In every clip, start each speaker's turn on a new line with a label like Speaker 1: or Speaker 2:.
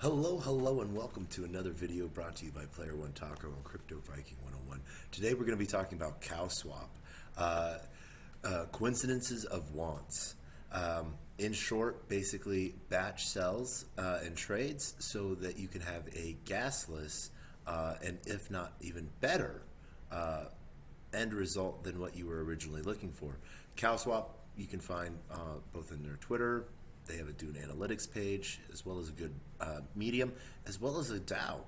Speaker 1: Hello, hello, and welcome to another video brought to you by Player One Taco on Crypto Viking 101. Today we're going to be talking about cow swap, uh, uh, coincidences of wants. Um, in short, basically batch sells uh, and trades so that you can have a gasless uh, and if not even better uh, end result than what you were originally looking for. Cow swap you can find uh, both in their Twitter, they have a Dune Analytics page, as well as a good uh, Medium, as well as a DAO.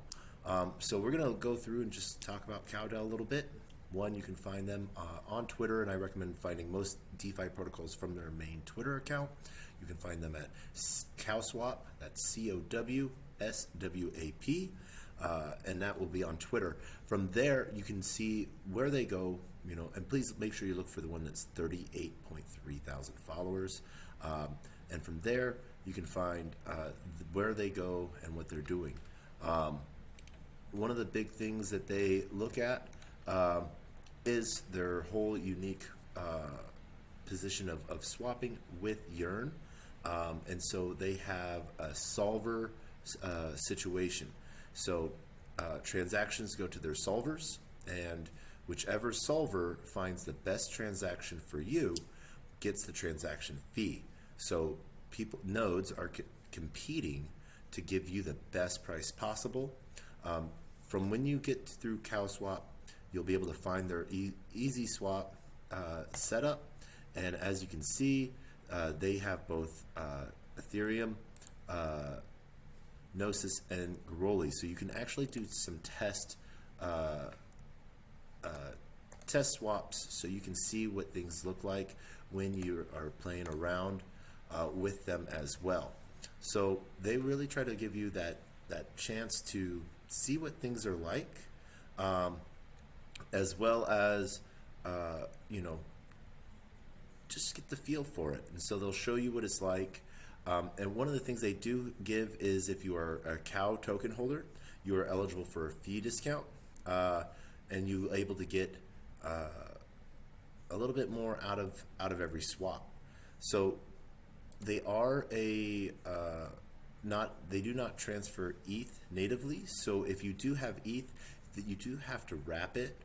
Speaker 1: Um, so we're going to go through and just talk about CowDAO a little bit. One, you can find them uh, on Twitter, and I recommend finding most DeFi protocols from their main Twitter account. You can find them at CowSwap, that's C O W S W A P, uh, and that will be on Twitter. From there, you can see where they go, you know, and please make sure you look for the one that's 38.3 thousand followers. Um, and from there you can find uh, where they go and what they're doing. Um, one of the big things that they look at um, is their whole unique uh, position of, of swapping with Yearn. Um, and so they have a solver uh, situation. So uh, transactions go to their solvers, and whichever solver finds the best transaction for you gets the transaction fee. So people nodes are co- competing to give you the best price possible. Um, from when you get through CowSwap, you'll be able to find their e- easy swap uh, setup, and as you can see, uh, they have both uh, Ethereum, uh, Gnosis, and Goerli. So you can actually do some test uh, uh, test swaps, so you can see what things look like when you are playing around uh, with them as well. So they really try to give you that that chance to see what things are like, um, as well as uh, you know just get the feel for it. And so they'll show you what it's like. Um, and one of the things they do give is if you are a cow token holder, you are eligible for a fee discount, uh, and you're able to get uh, a little bit more out of out of every swap. So they are a uh, not they do not transfer ETH natively. So if you do have ETH, that you do have to wrap it.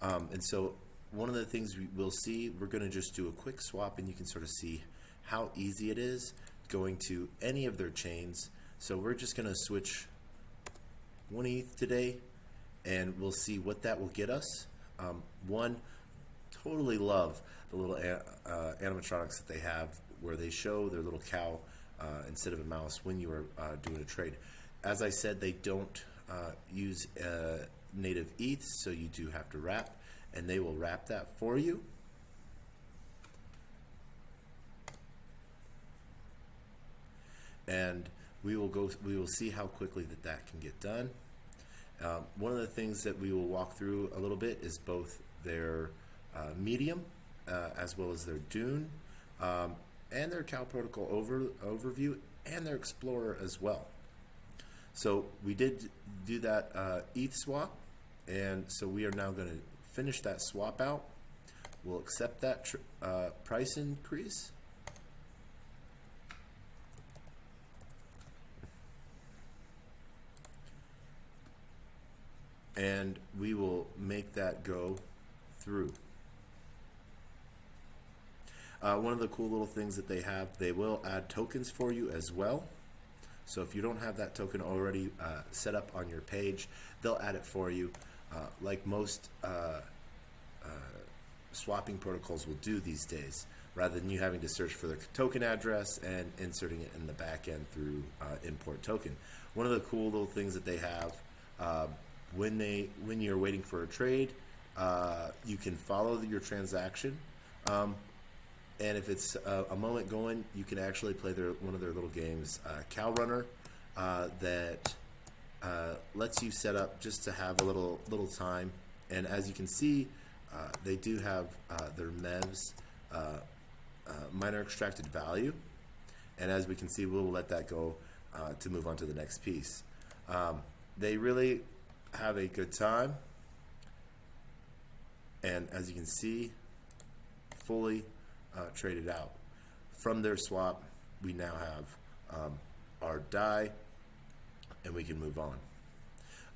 Speaker 1: Um, and so one of the things we will see, we're going to just do a quick swap, and you can sort of see how easy it is going to any of their chains. So we're just going to switch one ETH today, and we'll see what that will get us. Um, one, totally love the little uh, animatronics that they have where they show their little cow uh, instead of a mouse when you are uh, doing a trade. As I said, they don't uh, use uh, native ETH, so you do have to wrap, and they will wrap that for you. And we will go. We will see how quickly that that can get done. Um, one of the things that we will walk through a little bit is both their uh, medium uh, as well as their dune. Um, and their CoW Protocol over, overview and their Explorer as well. So we did do that uh, ETH swap, and so we are now going to finish that swap out. We'll accept that uh, price increase. And we will make that go through. Uh, one of the cool little things that they have, they will add tokens for you as well. So if you don't have that token already uh, set up on your page, they'll add it for you. Uh, like most uh, uh, swapping protocols will do these days, rather than you having to search for the token address and inserting it in the back end through uh, import token. One of the cool little things that they have when they when you're waiting for a trade, you can follow your transaction. Um, and if it's a, a, moment going, you can actually play their one of their little games, uh, Cow Runner, uh, that uh, lets you set up just to have a little little time. And as you can see, uh, they do have uh, their MEVs uh, miner extracted value, and as we can see, we'll let that go to move on to the next piece. Um, they really have a good time, and as you can see, fully uh, traded out. From their swap, we now have um, our DAI and we can move on.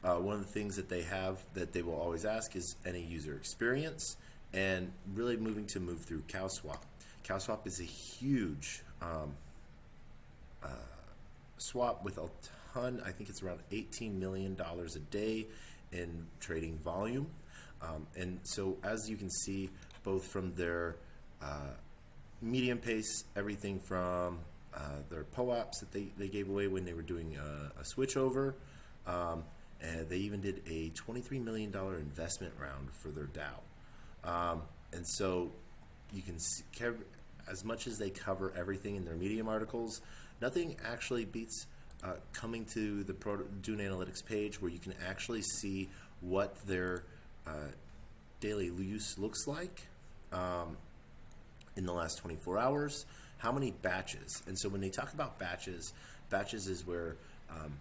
Speaker 1: Uh, one of the things that they have that they will always ask is any user experience and really moving to move through CowSwap. CowSwap is a huge um, uh, swap with a ton, I think it's around $18 million a day in trading volume. Um, and so as you can see, both from their uh, medium pace, everything from uh, their POAPs that they, they gave away when they were doing a, a switch over, um, and they even did a $23 million investment round for their DAO. Um, and so you can see, as much as they cover everything in their Medium articles, nothing actually beats uh, coming to the Pro Dune Analytics page where you can actually see what their uh, daily use looks like um, in the last 24 hours, how many batches. And so when they talk about batches, batches is where um,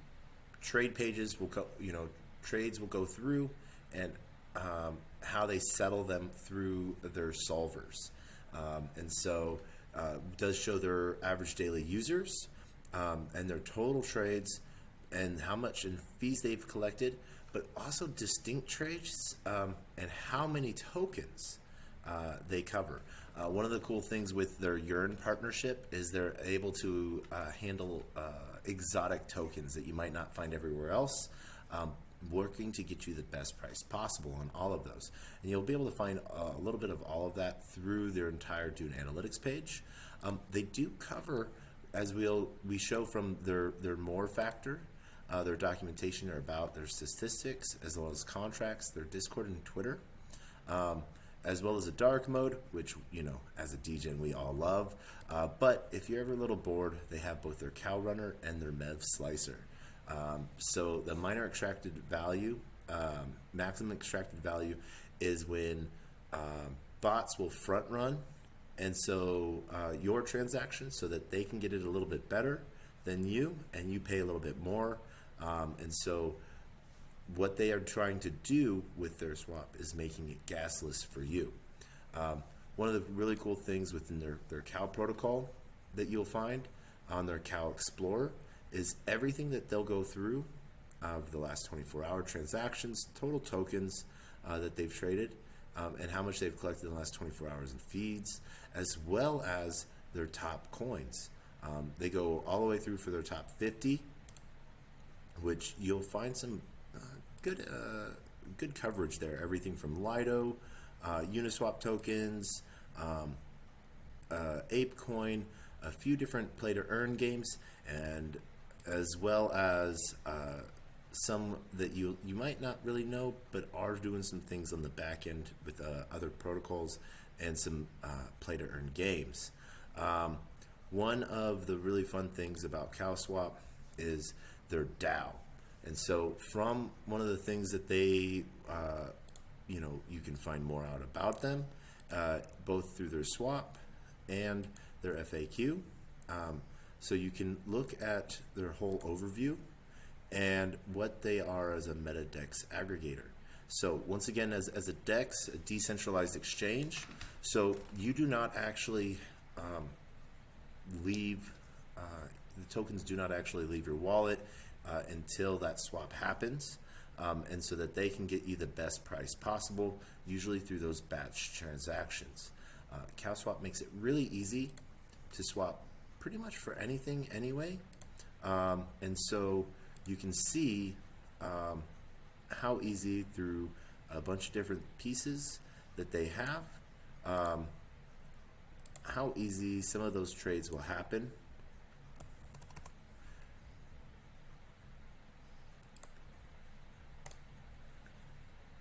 Speaker 1: trade pages will go, you know, trades will go through and um, how they settle them through their solvers. Um, and so uh, does show their average daily users um, and their total trades and how much in fees they've collected, but also distinct trades um, and how many tokens uh, they cover. Uh, one of the cool things with their Yearn partnership is they're able to uh, handle uh, exotic tokens that you might not find everywhere else. Um, working to get you the best price possible on all of those. And you'll be able to find a little bit of all of that through their entire Dune Analytics page. Um, they do cover, as we'll we show from their their more factor, uh, their documentation about their statistics as well as contracts, their Discord and Twitter. Um, as well as a dark mode, which, you know, as a DJ we all love. Uh, but if you're ever a little bored, they have both their cow runner and their MEV slicer. Um, so the miner extracted value, um, maximum extracted value, is when um, bots will front run, and so uh, your transaction, so that they can get it a little bit better than you, and you pay a little bit more. Um, and so what they are trying to do with their swap is making it gasless for you. Um, one of the really cool things within their, their cow protocol that you'll find on their cow explorer is everything that they'll go through of the last 24 hour transactions, total tokens uh, that they've traded, um, and how much they've collected in the last 24 hours in feeds, as well as their top coins. Um, they go all the way through for their top 50, which you'll find some uh, good uh, good coverage there. Everything from Lido, uh, Uniswap tokens, um, uh, ApeCoin, a few different play to earn games, and as well as uh, some that you you might not really know, but are doing some things on the back end with uh, other protocols and some uh, play to earn games. Um, one of the really fun things about CowSwap is their DAO, and so from one of the things that they, uh, you know, you can find more out about them, uh, both through their swap and their FAQ. Um, so you can look at their whole overview and what they are as a MetaDex aggregator. So once again, as, as a DEX, a decentralized exchange, so you do not actually um, leave, uh, the tokens do not actually leave your wallet uh, until that swap happens. Um, and so that they can get you the best price possible, usually through those batch transactions. Uh, CowSwap makes it really easy to swap pretty much for anything anyway. Um, and so you can see um, how easy through a bunch of different pieces that they have, um, how easy some of those trades will happen.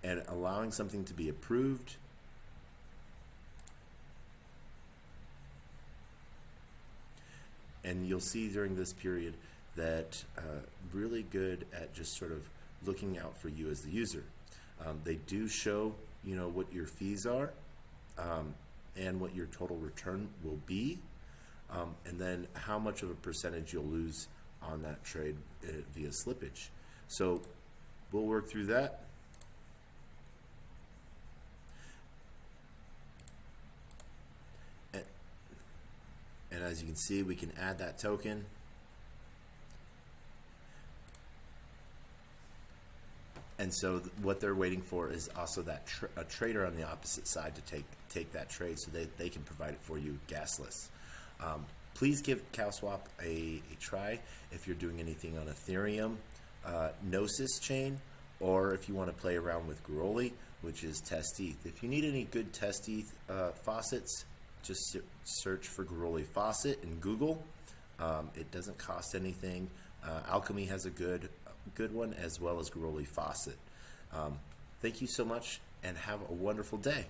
Speaker 1: And allowing something to be approved and you'll see during this period that uh, really good at just sort of looking out for you as the user. Um, they do show, you know, what your fees are um, and what your total return will be, um, and then how much of a percentage you'll lose on that trade uh, via slippage. So we'll work through that. As you can see, we can add that token. and so th- what they're waiting for is also that tr- a trader on the opposite side to take take that trade, so they, they can provide it for you gasless. Um, please give CowSwap a, a try if you're doing anything on Ethereum, uh, Gnosis chain, or if you want to play around with Goerli, which is Test ETH. If you need any good Test ETH uh, faucets, just search for Goerli faucet in Google. Um, it doesn't cost anything. Uh, Alchemy has a good good one as well as Goerli faucet. Um, thank you so much and have a wonderful day.